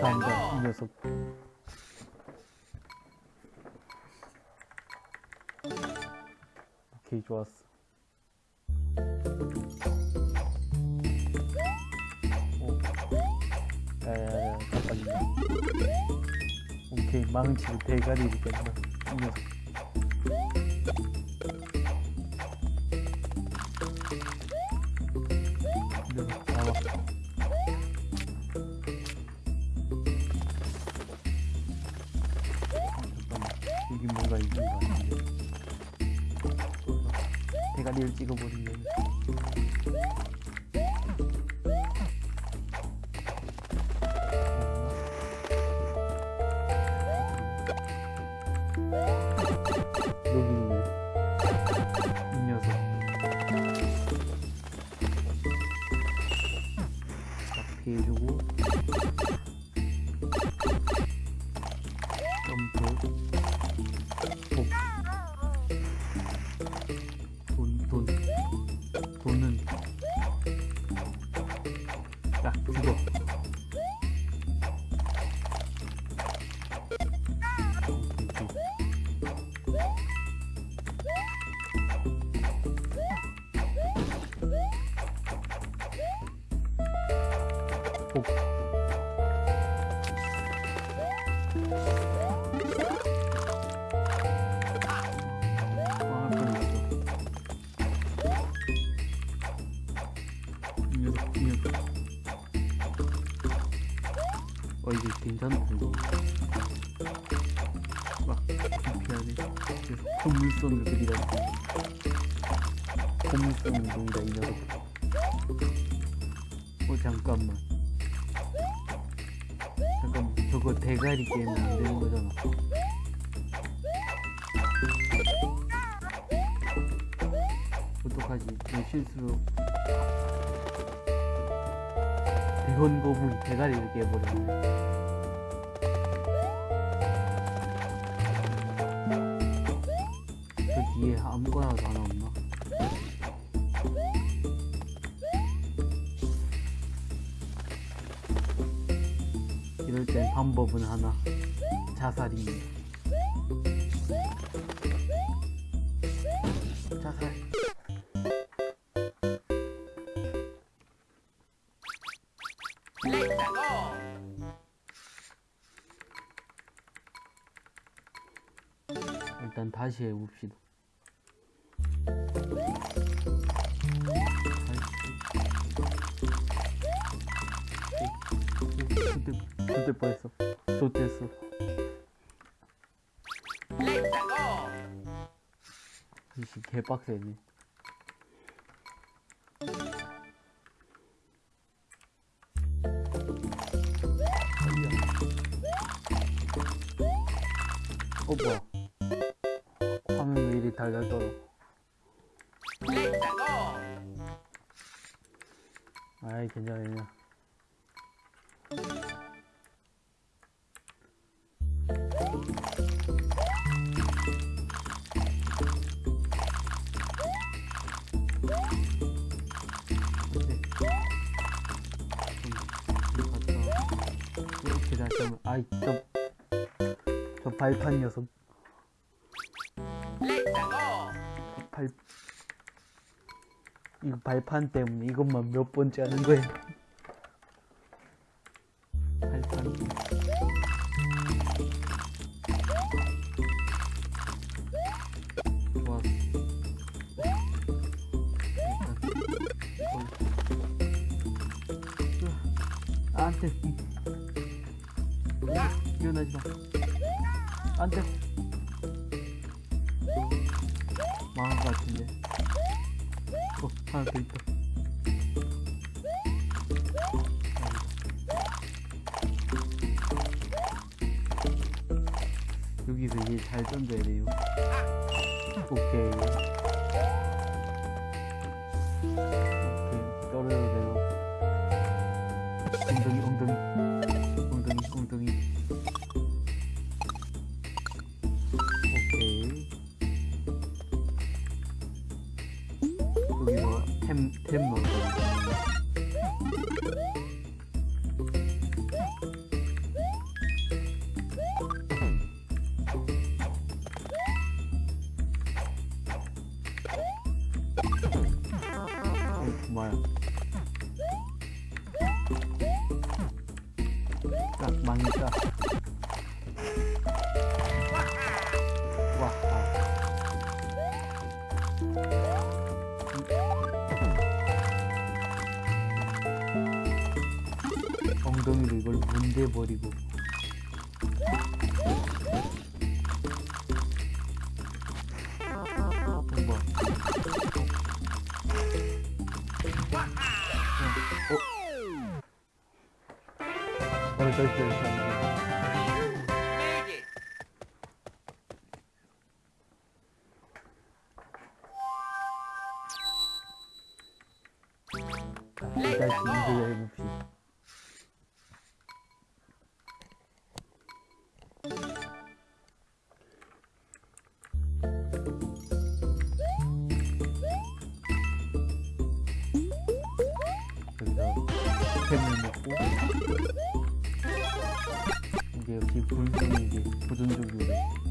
간다 이 녀석 오케이 좋았어 오케이 망치로 대가리를 깬다 이 녀석 이 녀석 나와 잠깐만 여기 뭔가 같은데 대가리를 찍어버리면 복 아. 어, 이게 이거. 막, 피하네. 계속 콧물선을 그리라. 콧물선을 그리라, 이 녀석. 어, 잠깐만. 대가리 깨면 안 되는 거잖아. 어떡하지? 내 실수로 대원 거북이 대가리를 깨버렸네. 저 뒤에 아무거나도 하나 없 방법은 하나. 자살입니다. 자살. 일단 다시 해봅시다. 그때 그때 뻔했어. 좋댔어. 이씨 개빡세네. 어 뭐야? 화면 왜 이리 달달 떨어? 아이 괜찮아 괜찮아. 다시 하면 아이 저, 저 발판 녀석. 발 이거 발판 때문에 이것만 몇 번째 하는 거야 일어나지 마. 안돼. 망한 것 같은데. 어 하나 더 있다. 여기서 얘잘 던져야 돼요. 오케이. 오케이. 떨어져도 되고 엉덩이 엉덩이. 엉덩이 엉덩이 दे बोरी को। 아이템을 먹고. 이게 역시 본성이 이게 도전적이고.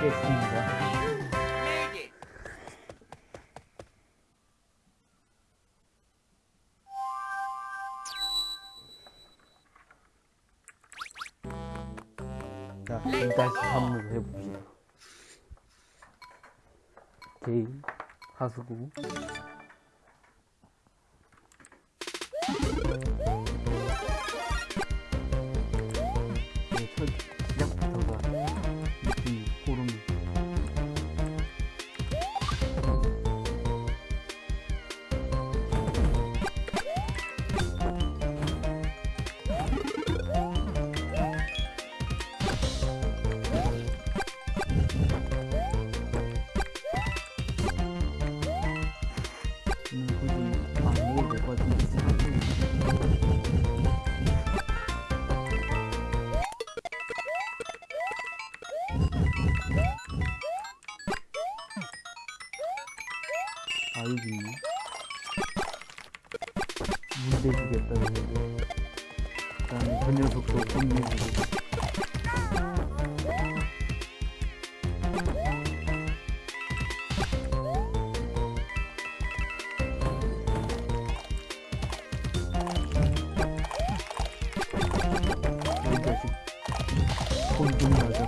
먹겠습니다. 자, 일단 한번 해봅시다. 게임, 하수구. 주겠다는 거고 그다음에 그 녀석도 자식 혼좀 나자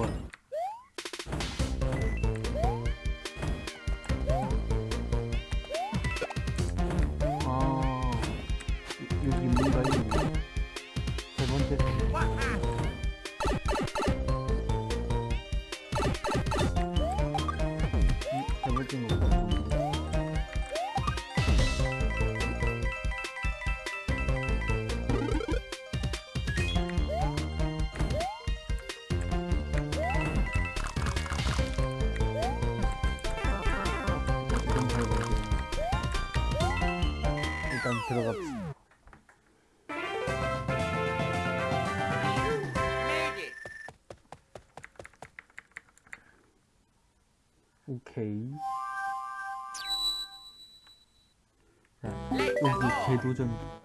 어 오케이. 자, 여기 대도전.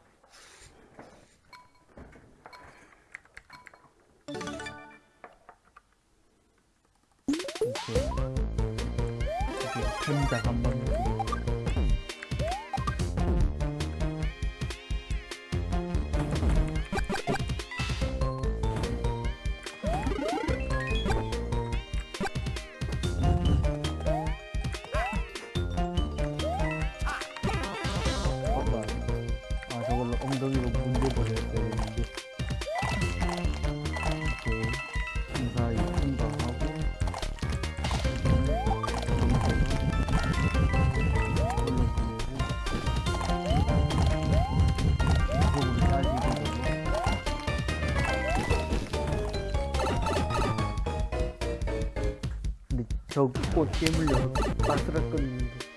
저꽃 깨물려서 바스락거리는데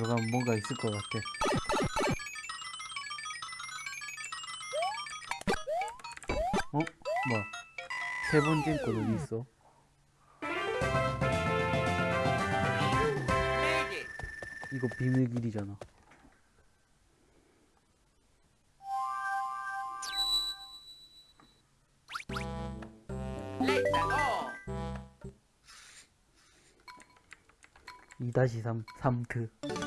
들어가면 뭔가 있을 것 같아. 어? 뭐야? 세 번째 거 어디 있어? 이거 비밀길이잖아. 2-3 3트 위 점프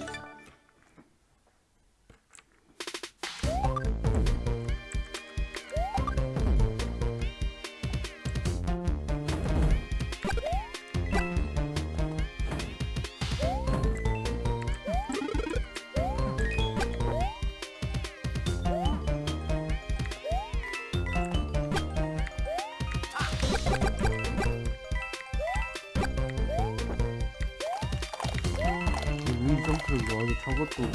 를 넣어도 저것도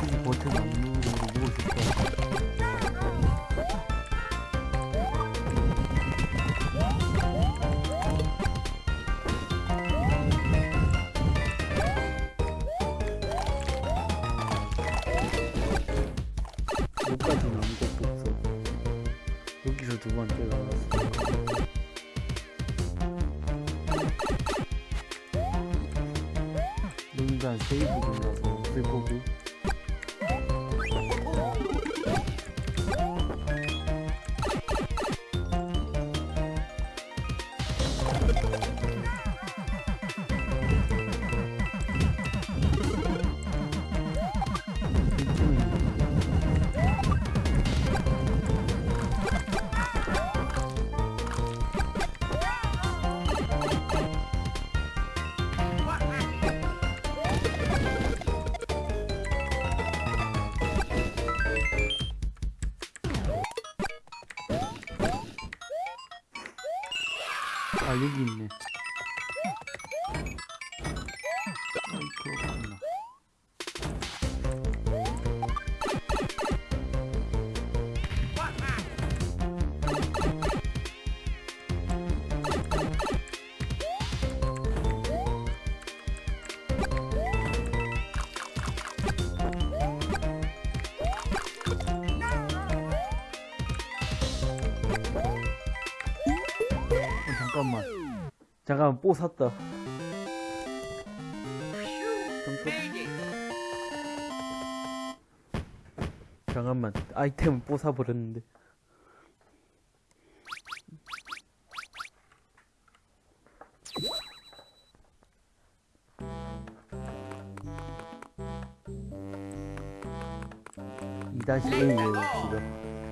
굳이 버튼 안 누르고 누르고 싶다 여기까지는 아무것도 없어. 여기서 두 번째가 나왔어 농단 세이브 거고 아여 기있 잠깐만 뽀 샀다. 잠깐 잠깐만 아이템을 뽀 사버렸는데. 이 다시 1 외웁시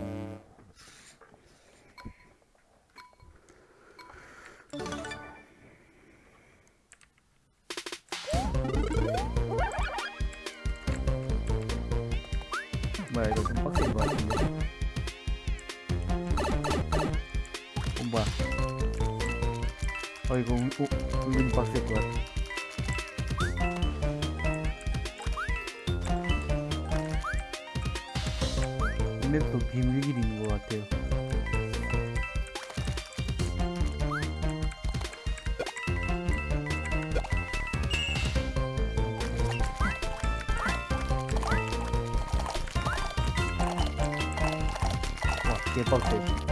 와 개빡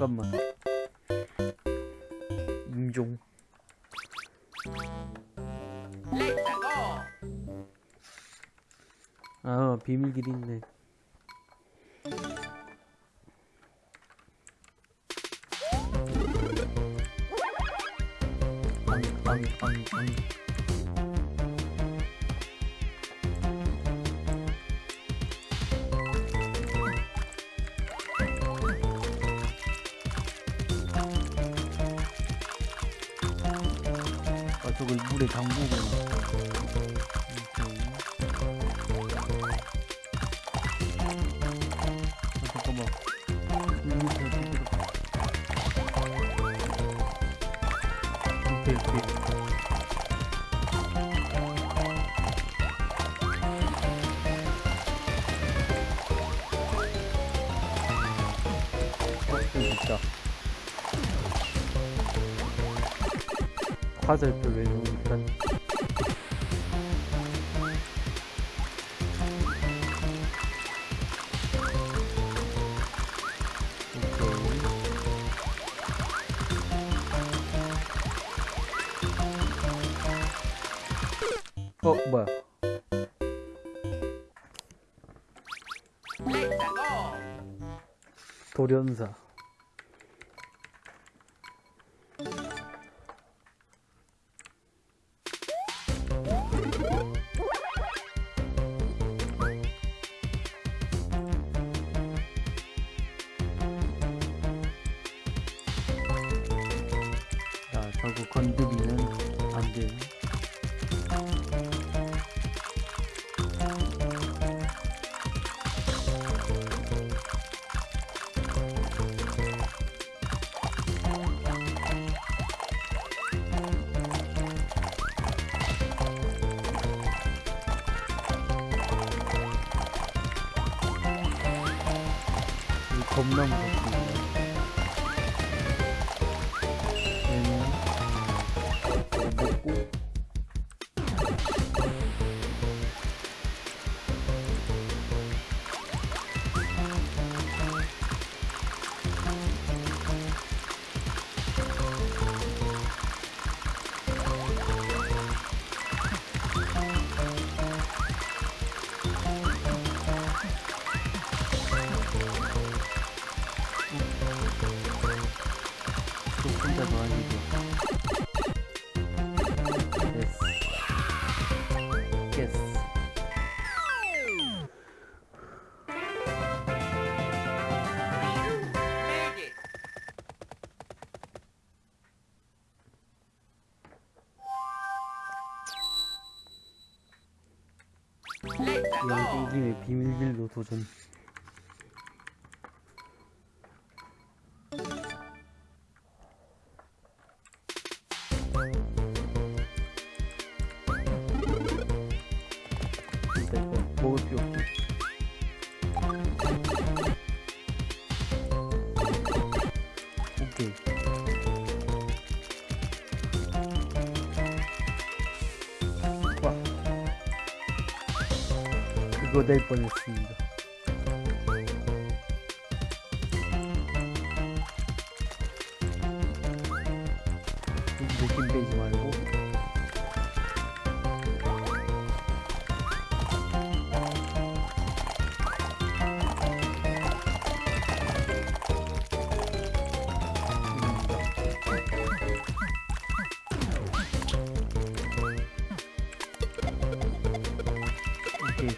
잠깐만. 임종. 아, 비밀길 있네. 빵, 빵, 빵, 빵. 오케이 오케이 어, 있다. 화살표 메뉴 돌연사. 자 자꾸 건드리면 안 돼요 양띵김의 비밀길로 도전 그거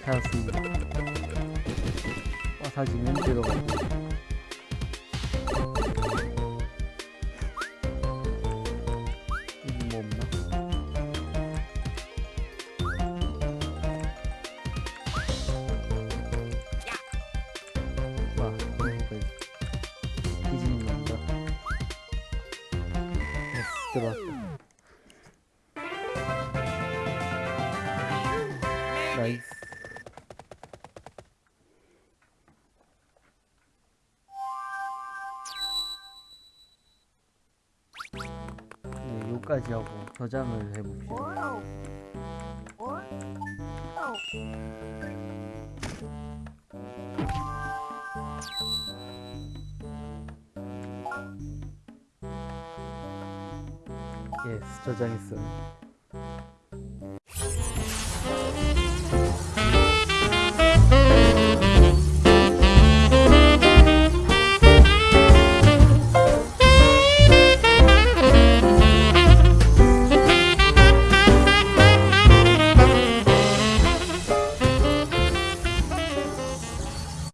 오케이 찾았습니다. 와사지면 들어가고 네, 요까지 하고 저장을 해봅시다. 예스 저장했어요